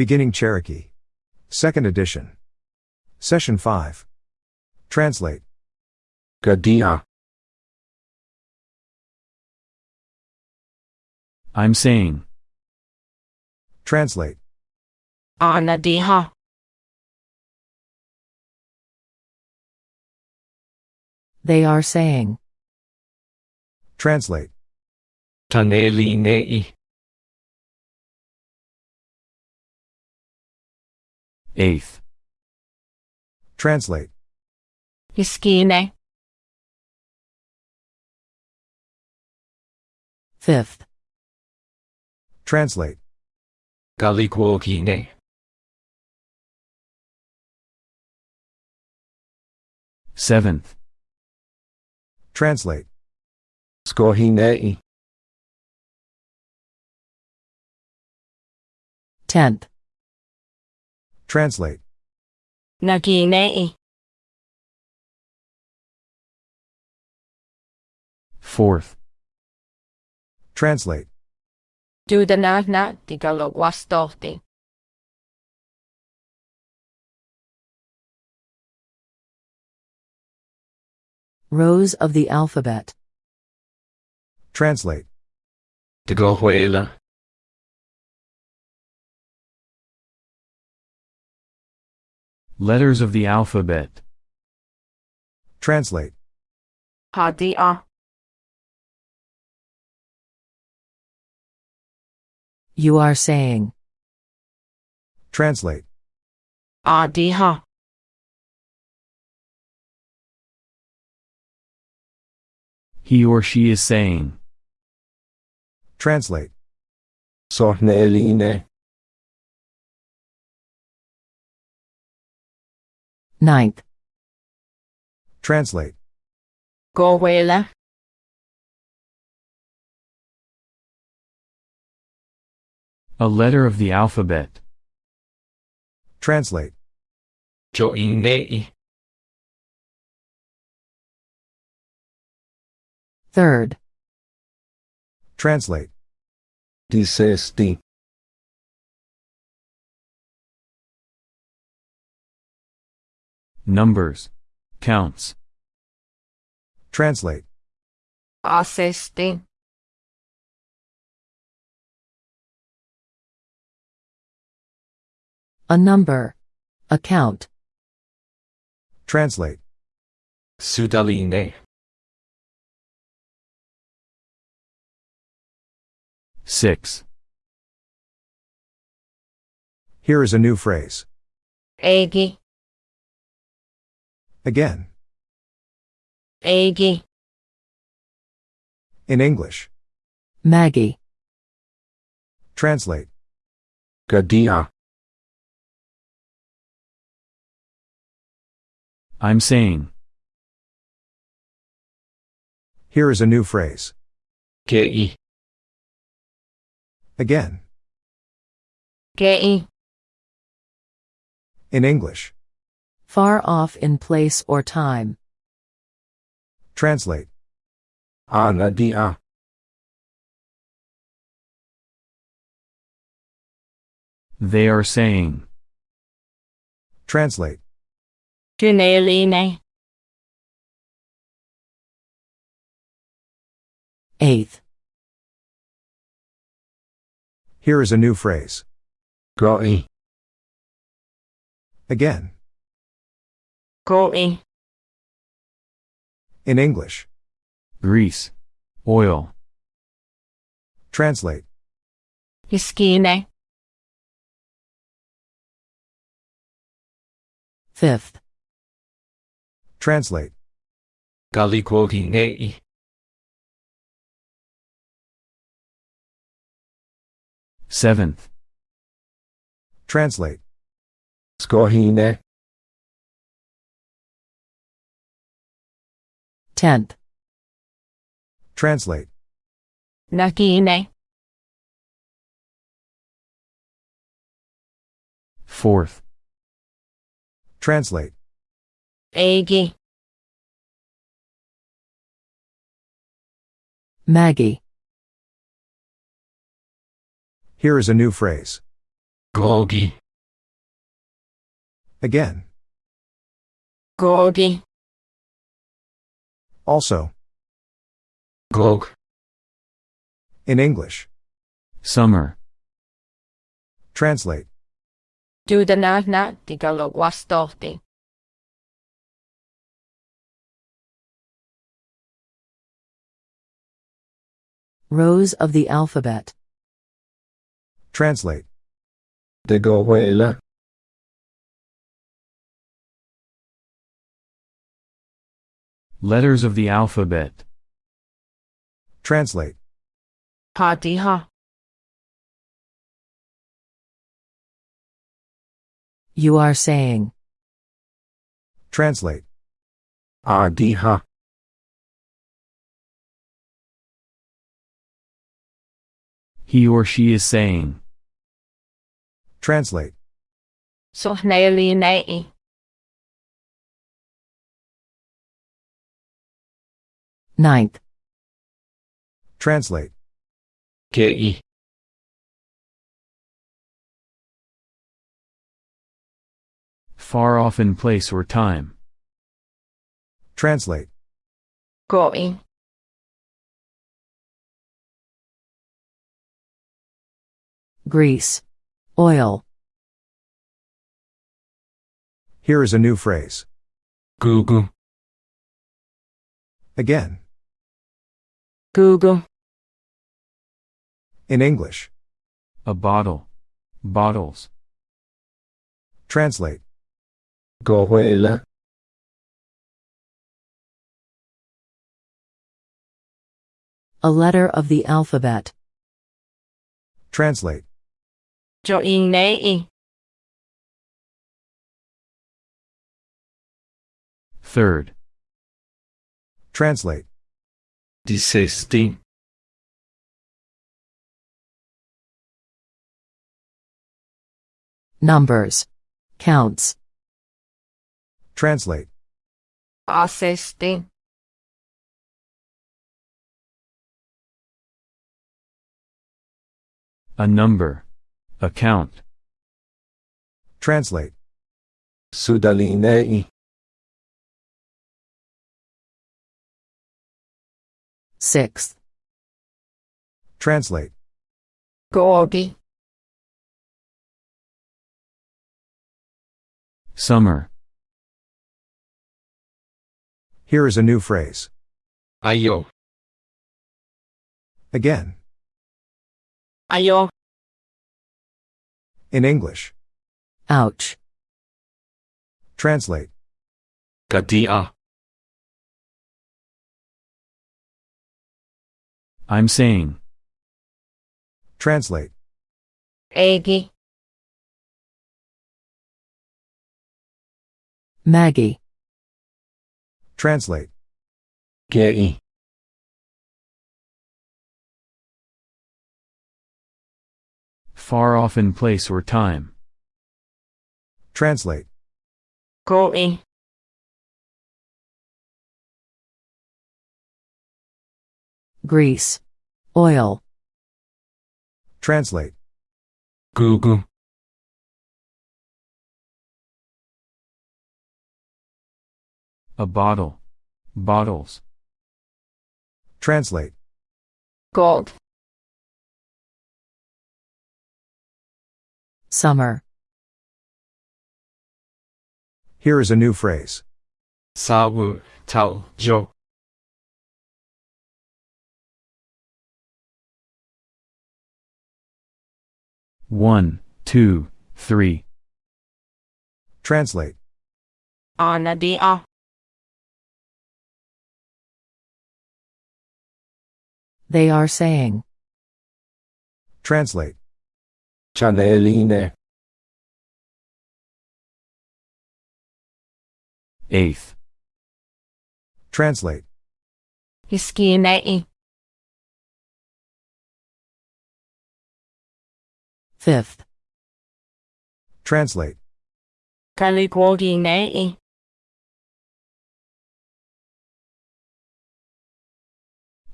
Beginning Cherokee. Second edition. Session 5. Translate. Gadia. I'm saying. Translate. Anadiha. They are saying. Translate. Taneli Eighth. Translate. Hiskine. Fifth. Translate. Galikuokine. Seventh. Translate. Skohinei. Tenth. Translate. Naginei. Fourth. Translate. Dudanagna digalogwastolti. Rows of the alphabet. Translate. Tegohuela. Letters of the alphabet. Translate. Hadia. You are saying. Translate. Adiha. He or she is saying. Translate. Sohne eline. 9th. Translate. Goela. A letter of the alphabet. Translate. Joinei. Third. Translate. Disseste. Numbers. Counts. Translate. Assisting. A number. A count. Translate. Sudaline. Six. Here is a new phrase. Egi. Again. Egi. In English. Maggie. Translate. Gadia. I'm saying. Here is a new phrase. Kei. Again. Gei. In English. Far off in place or time. Translate. Anadia. They are saying. Translate. Gineline. Eighth. Here is a new phrase. Goi. Again. Goi. In English. Grease. Oil. Translate. Hiskine. Fifth. Translate. Galikuokinei. Seventh. Translate. Skohine. Tenth. Translate. Nagine. Fourth. Translate. Egi. Maggie. Here is a new phrase. Gogi. Again. Gogi. Also. Gog. In English. Summer. Translate. Dudana na tigalog wastoti. Rows of the alphabet. Translate. De Letters of the alphabet. Translate. Fatiha. You are saying. Translate. Adiha. He or she is saying. Translate. Sohnayalinai. 9th. Translate. Ke. Far off in place or time. Translate. Going. Grease. Oil. Here is a new phrase. Gugu. Again. Gugu. In English. A bottle. Bottles. Translate. Gohuela. A letter of the alphabet. Translate. Jo. Third. Translate. Dissesti. Numbers. Counts. Translate. Assisting. A number. A count. Translate. Sudalinei. Sixth. Translate. Gogi. Summer. Here is a new phrase. Ayo. Again. Ayo. In English. Ouch. Translate. Kadia. I'm saying. Translate. Egi. Maggie. Translate. Kei. Far off in place or time. Translate. Going. Grease. Oil. Translate. Gugu. A bottle. Bottles. Translate. Gold. Summer. Here is a new phrase. Sawu. Tao. Jo. One, two, three. Translate. Ana di a. They are saying. Translate. Chaneline. Eighth. Translate. Hiski Fifth. Translate. Kalikogi nei.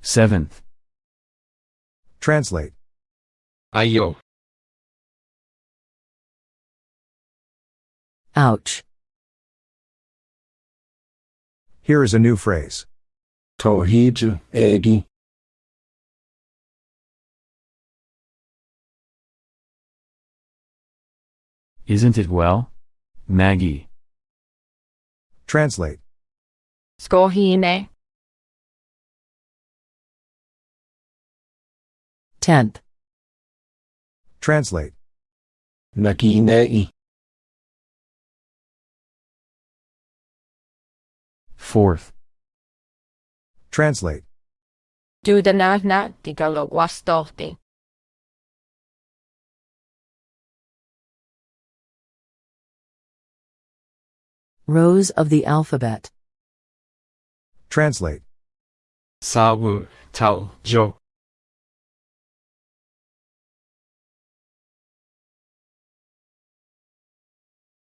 Seventh. Translate. Ayo. Ouch. Here is a new phrase. Torride, Eggy. Isn't it well? Maggie. Translate. Skorhine. 10th, Translate. Naginei. Fourth. Translate. Dudana er na rows of the alphabet. Translate. Sawu, Tau, Jo.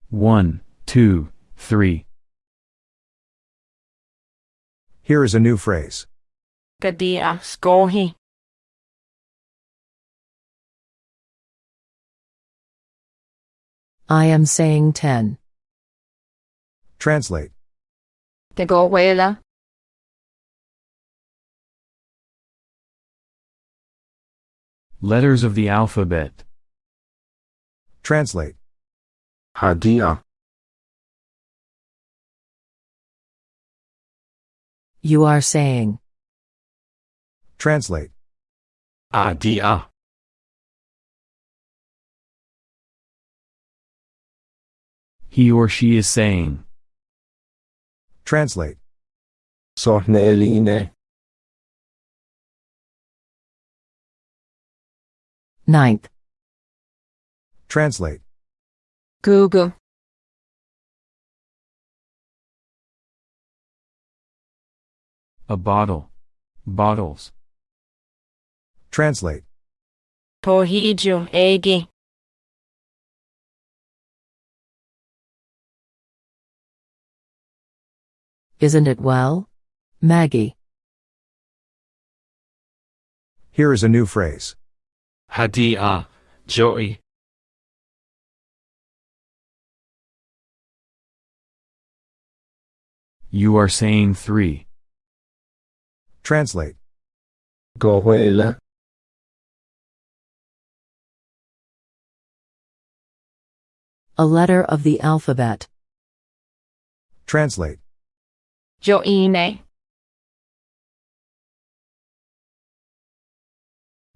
One, two, three. Here is a new phrase. Gadia skorhi. I am saying 10. Translate. Tegowela. Letters of the alphabet. Translate. Hadia. You are saying. Translate. Adia. He or she is saying. Translate. Sorneline. Ninth, Translate. Gugu. A bottle. Bottles. Translate. Torhiju egi. Isn't it well? Maggie. Here is a new phrase. Hadia, Joey. You are saying three. Translate. Gohuela. A letter of the alphabet. Translate. Joine.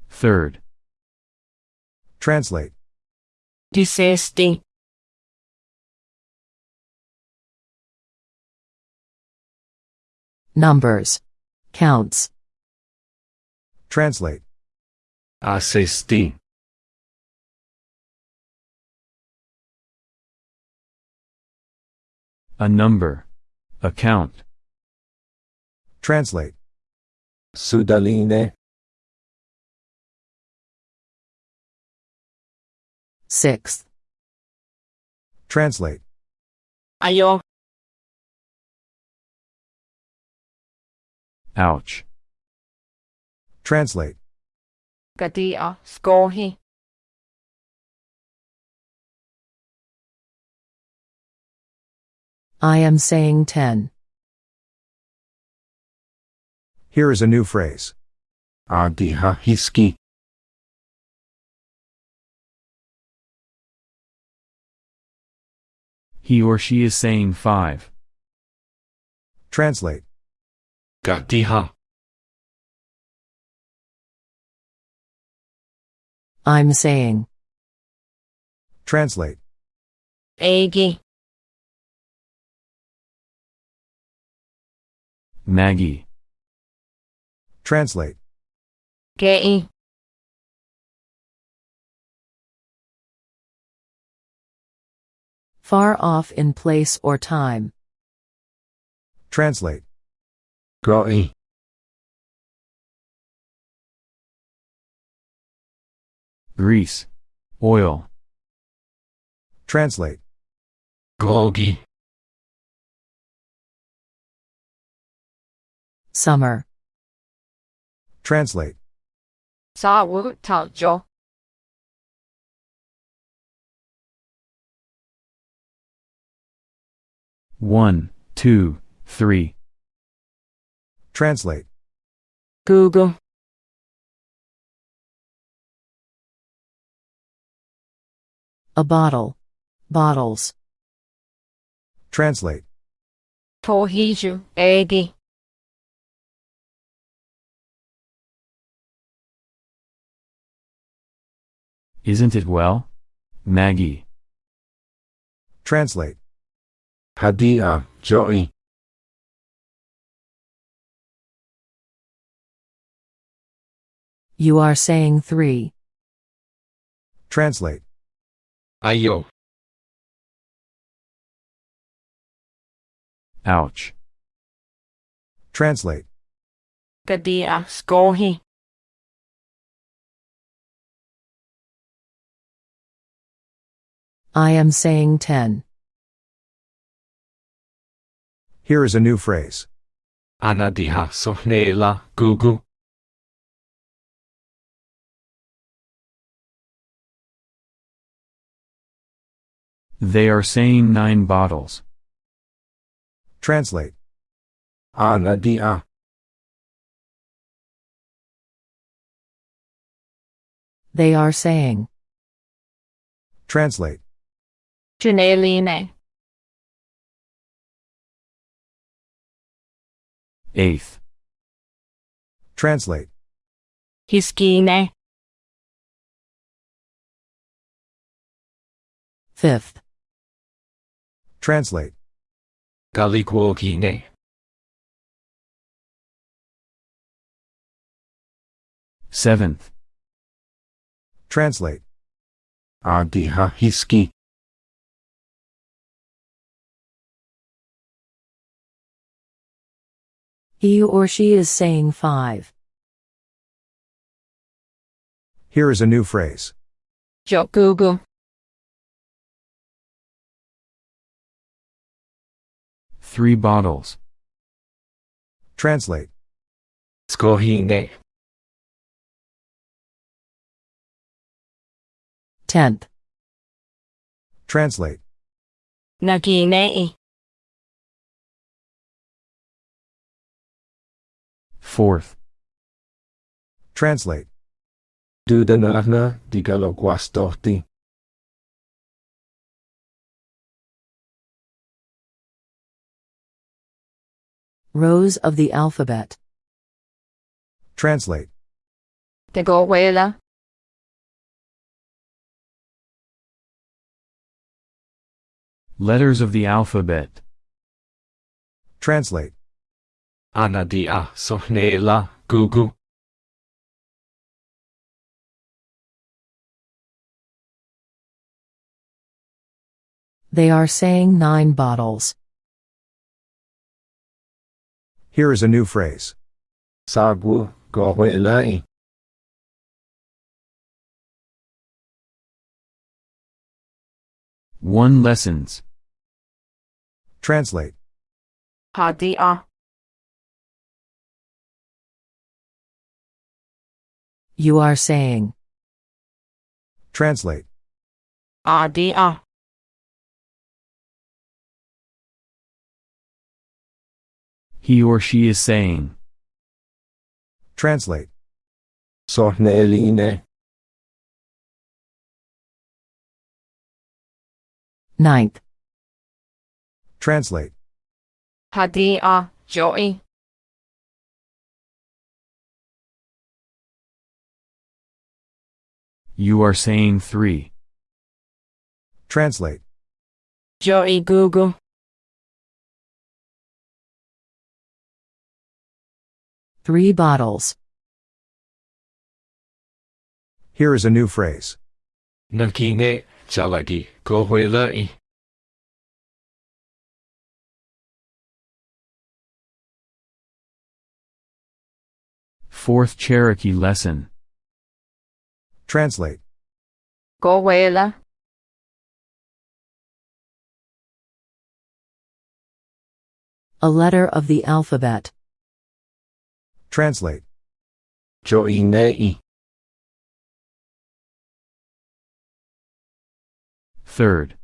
Third. Translate. Disesti. Numbers. Counts. Translate. Assisti. A number. A count. Translate. Sudaline. Sixth, Translate. Ayo. Ouch. Translate. Gadia skorhi. I am saying 10. Here is a new phrase. Adiha hiski. He or she is saying five. Translate. Gadiha. I'm saying. Translate. Egi. Maggie. Translate. Gei. Far off in place or time. Translate. Groi. Grease. Oil. Translate. Gogi. Summer. Translate. 사월타죠. One, two, three. Translate. Gugu. A bottle. Bottles. Translate. Tohiju egi. Isn't it well? Maggie. Translate. Hadia, Joey. You are saying three. Translate. Ayo. Ouch. Translate. Gadia, uh, skohi. I am saying ten. Here is a new phrase. Anadiha sohnela, gugu. They are saying nine bottles. Translate. Anadia. They are saying. Translate. Janeline. Eighth. Translate. Hiskine. Fifth. Translate. Galikuokine. Seventh. Translate. Adiha He or she is saying five. Here is a new phrase. Jo gugu. Three bottles. Translate. Skohine. Tenth. Translate. Naginei. Fourth. Translate. Dudanarna digaloguastorti. Rows of the alphabet. Translate. Tegohuela. Letters of the alphabet. Translate. Anadia sohnela, gugu. They are saying nine bottles. Here is a new phrase. Sagu, gohuelai. One lessons. Translate. Hadia. You are saying. Translate. Adia. He or she is saying. Translate. Sohneline. Ninth. Translate. Hadia. Joey. You are saying three. Translate. Joey gugu. Three bottles. Here is a new phrase. Nakine, chaladi, gohuelai. Fourth Cherokee lesson. Translate. Gohuela. A letter of the alphabet. Translate. Joinei. Third.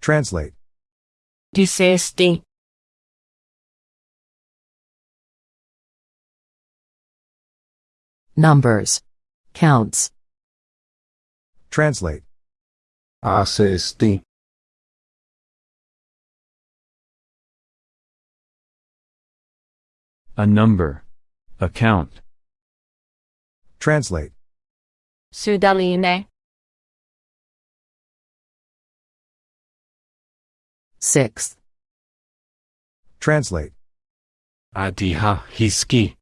Translate. Disesti. Numbers. Counts. Translate. Assesti. A number. A count. Translate. Sudaline. Sixth. Translate. Adiha hiski.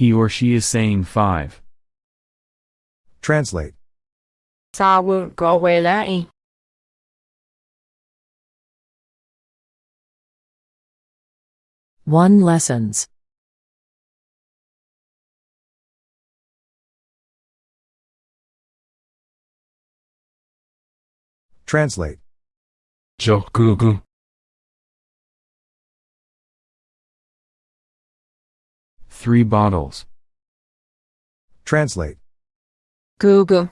He or she is saying five. Translate. Sawu gowelai. One lessons. Translate. Jogugu. Three bottles. Translate. Gugu.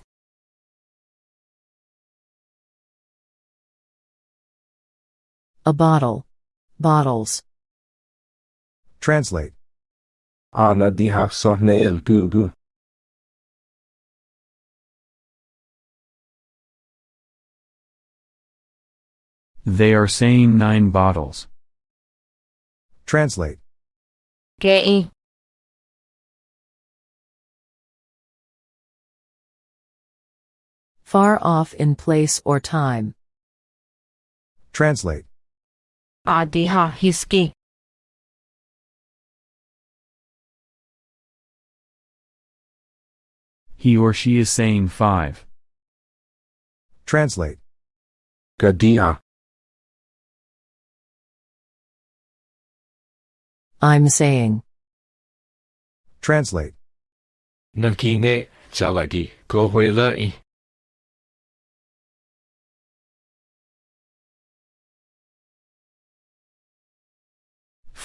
A bottle. Bottles. Translate. Ana diha sohne el gugu. They are saying nine bottles. Translate. Gei. Far off in place or time. Translate. Adiha hiski. He or she is saying five. Translate. Gadia. I'm saying. Translate. Nakine, Jaladi, Gohuelai.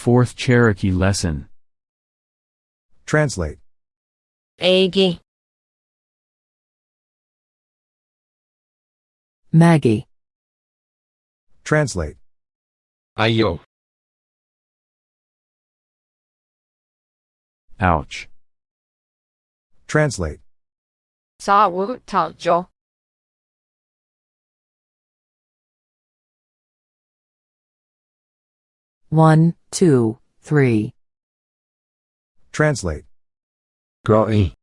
Fourth Cherokee lesson. Translate. Agi. Maggie. Translate. Ayo. Ouch. Translate. Sawu taljo. One, two, three. Translate. Groi.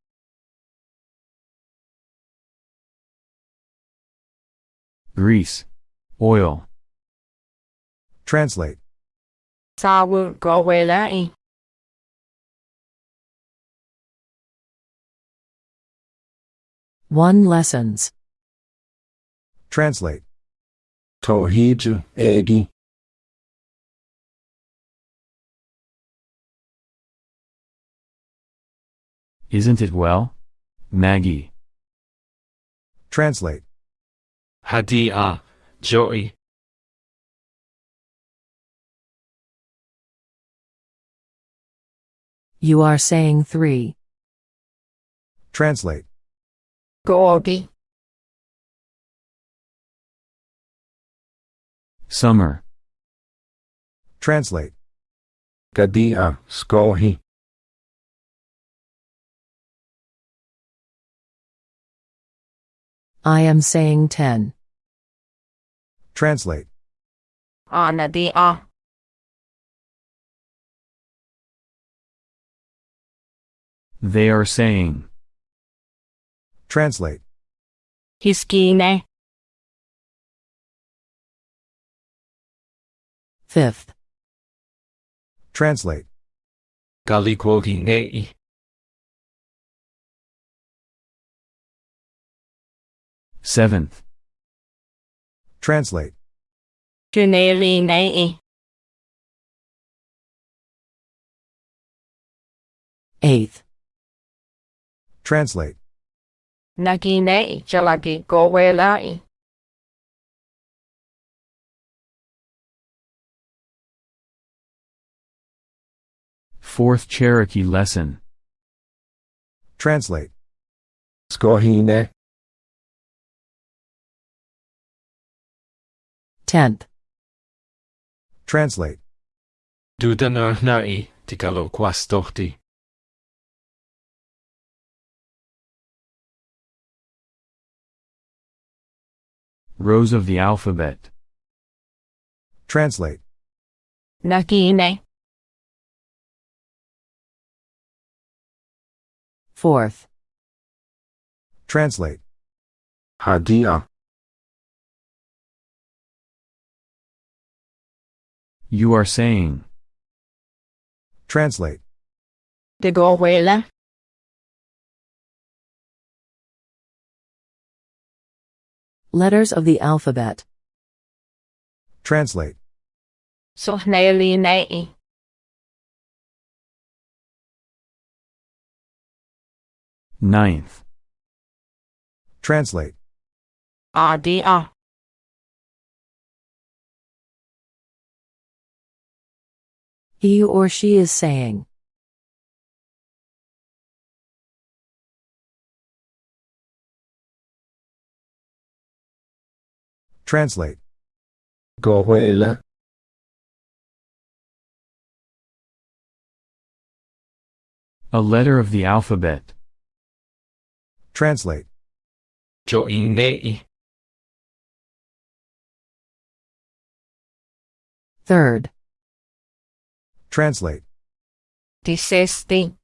Grease. Oil. Translate. Sawu gowelai. One lessons. Translate. Tohiju. Egi. Isn't it well? Maggie. Translate. Hadia. Joey. You are saying three. Translate. Gorgi. Summer. Translate. Gadia. Skohi. I am saying ten. Translate. Anadia. They are saying. Translate. Hiskine. Fifth. Translate. Galikwoginei. Seventh. Translate. Junelinei. Eighth. Translate. Nagine jalagi gowelai. Fourth Cherokee lesson. Translate. Skohine. Tenth. Translate. Dudana nai tikalo quastorti. Rows of the alphabet. Translate. Nagine. Fourth. Translate. Hadia. You are saying. Translate. Det går. Letters of the alphabet. Translate. Sohnalinai. Eh. Ninth. Translate. Ah, Adia. Ah. He or she is saying. Translate. Gohuela. A letter of the alphabet. Translate. Joinei. Third. Translate. Dissesti.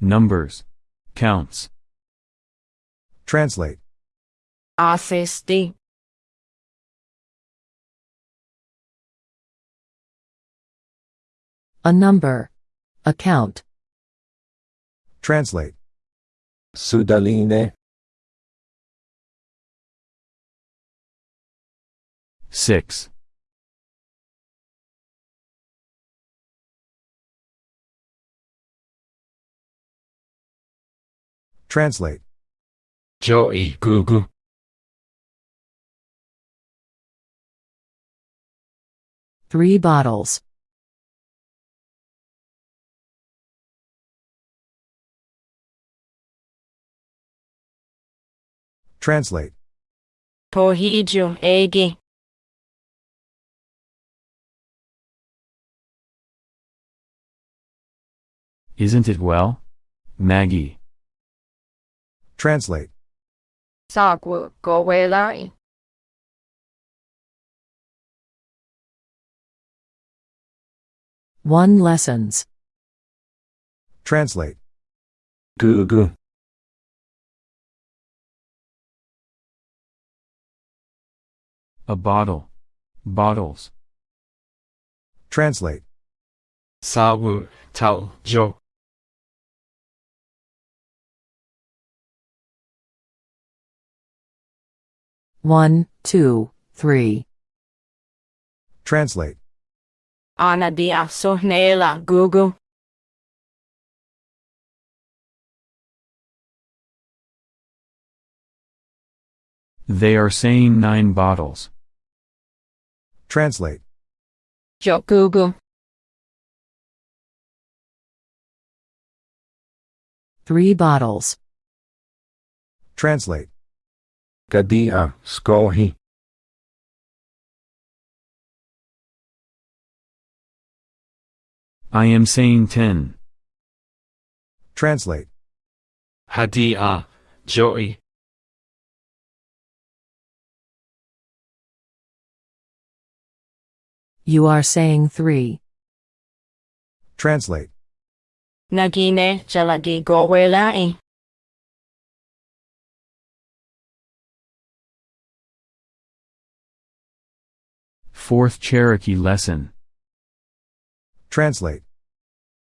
Numbers. Counts. Translate. Assisti. A number. account. Translate. Sudaline. Six. Translate. Joey gugu. Three bottles. Translate. Pohiju egi. Isn't it well? Maggie. Translate. Sagwu gowelai. One lessons. Translate. Gugu. A bottle. Bottles. Translate. Sawu Tau Jo. One, two, three. Translate. Anadia sohnela gugu. They are saying nine bottles. Translate. Jogugu. Three bottles. Translate. Gadia Skohi. I am saying ten. Translate. Hadia Joey. You are saying three. Translate. Nagine jalagi gowelai. Fourth Cherokee lesson. Translate.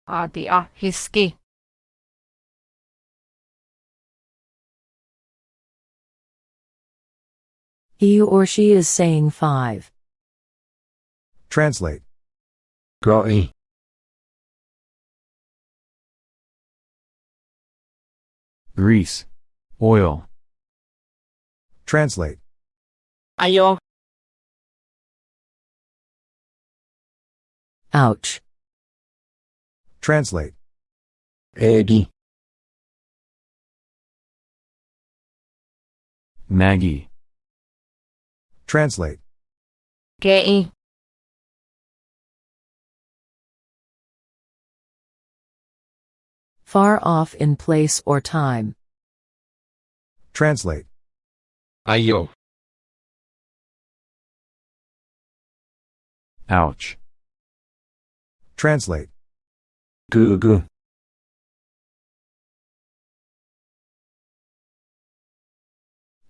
Adia ah, hiski. He or she is saying five. Translate. Goi. Grease. Oil. Translate. Ayo. Ouch. Translate. Egi. Maggie. Translate. Gei. Far off in place or time. Translate. Ayo. Ouch. Translate. Gugu.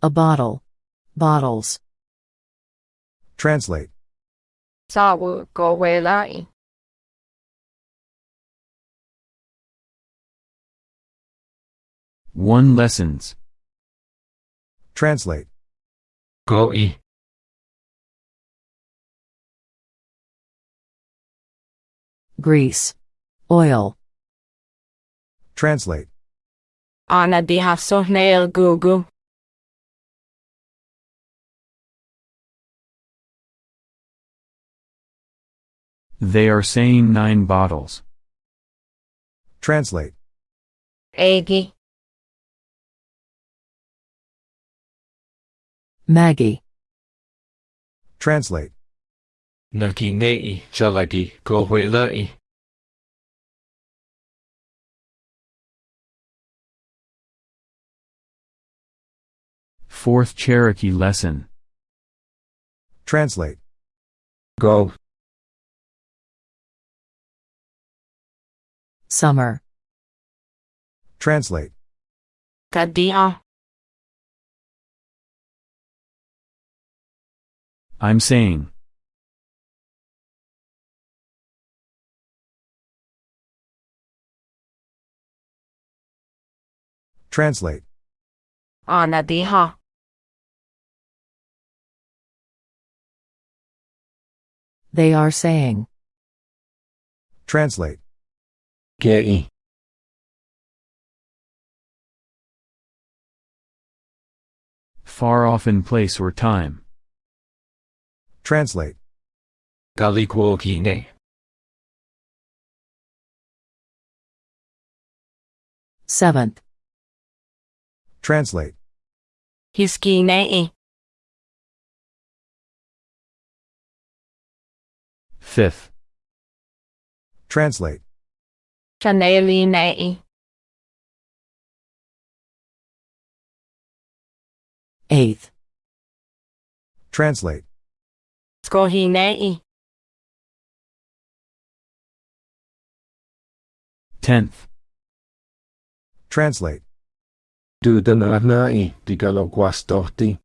A bottle. Bottles. Translate. Sawu go way lai. One lessons. Translate. Goi. Grease. Oil. Translate. Ana diha sohnail gugu. They are saying nine bottles. Translate. Egi. Maggie. E, Translate. Nakinei jalagi gohuilai. Fourth Cherokee lesson. Translate. Go. Summer. Translate. Kadia. I'm saying. Translate. Ana diha. They are saying. Translate. Gei. Far off in place or time. Translate. Galikuokine. Seventh. Translate. Hiski nei. Fifth. Translate. Chaneli nei. Eighth. Translate. Skohi nei. Tenth. Translate. Dudananai digaloguastorti.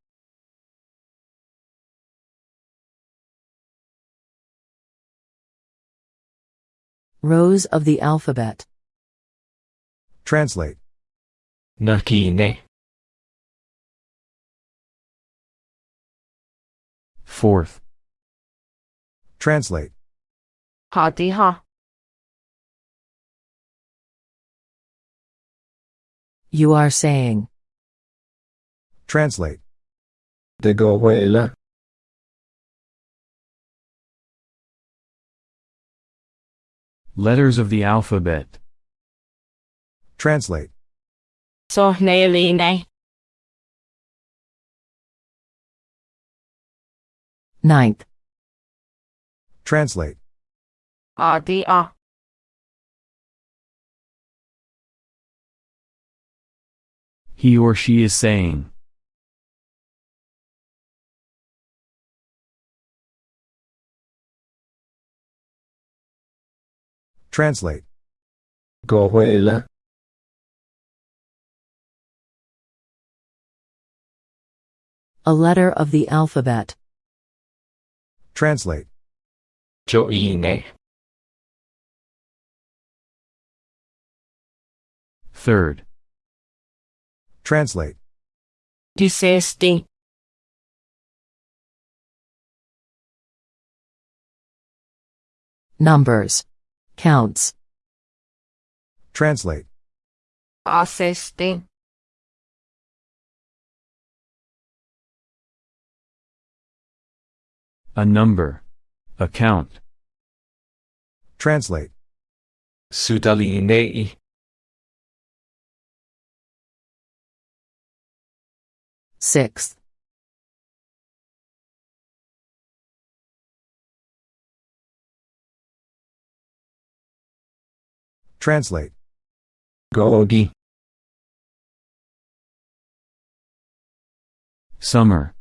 Rows of the alphabet. Translate. Nakine. Fourth. Translate. Ha You are saying. Translate. De gohuela. Letters of the alphabet. Translate. Sohneli nei. Ninth. Translate. Adia. He or she is saying. Translate. Gohuela. A letter of the alphabet. Translate. Joine. Third. Translate. Disesti. Numbers. Counts. Translate. Asesti. A number. A count. Translate. Sudalinei. Sixth. Translate. Gogi. Summer.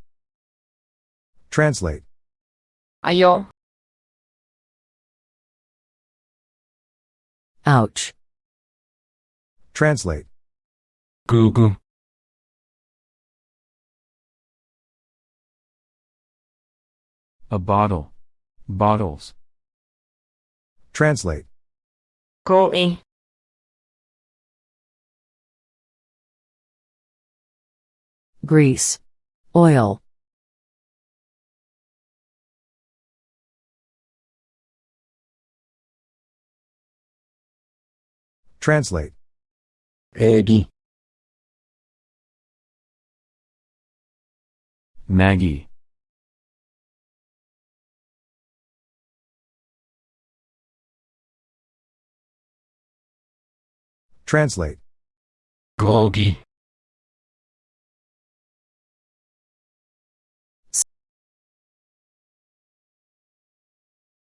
Translate. Ayo. Ouch. Translate. Gugu. A bottle. Bottles. Translate. Koi. Grease. Oil. Translate. Egi. Maggie. Translate. Gogi.